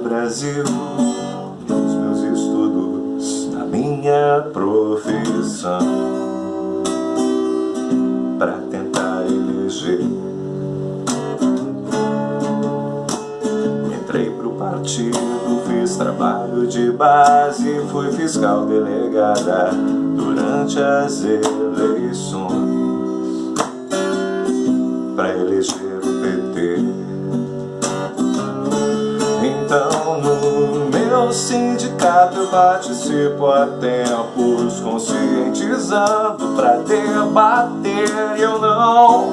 Brasil. Os meus estudos na minha profissão. Pra tentar eleger. Entrei pro partido, fiz trabalho de base Fui fiscal delegada durante as eleições. Pra eleger eu participo há tempos Conscientizando pra debater. Eu não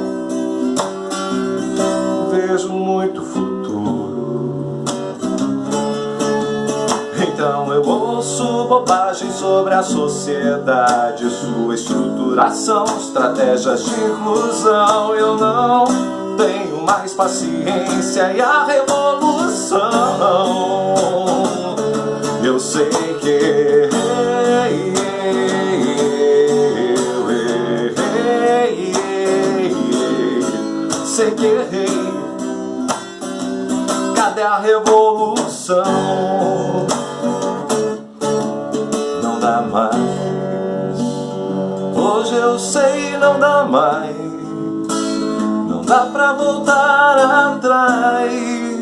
vejo muito futuro. Então eu ouço bobagem sobre a sociedade Sua estruturação, estratégias de inclusão. Eu não tenho mais paciência e a revolução sei que eu errei, sei que errei Cadê a revolução? Não dá mais. Hoje eu sei não dá mais. Não dá pra voltar atrás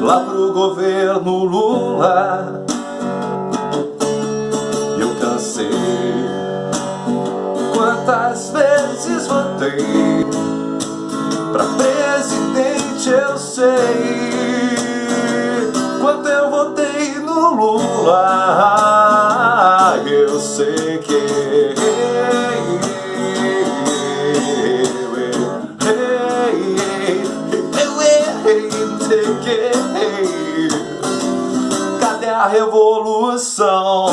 Lá pro governo Lula. Eu cansei Quantas vezes votei. Pra presidente eu sei Quanto eu votei no Lula. Eu sei que Cadê a revolução?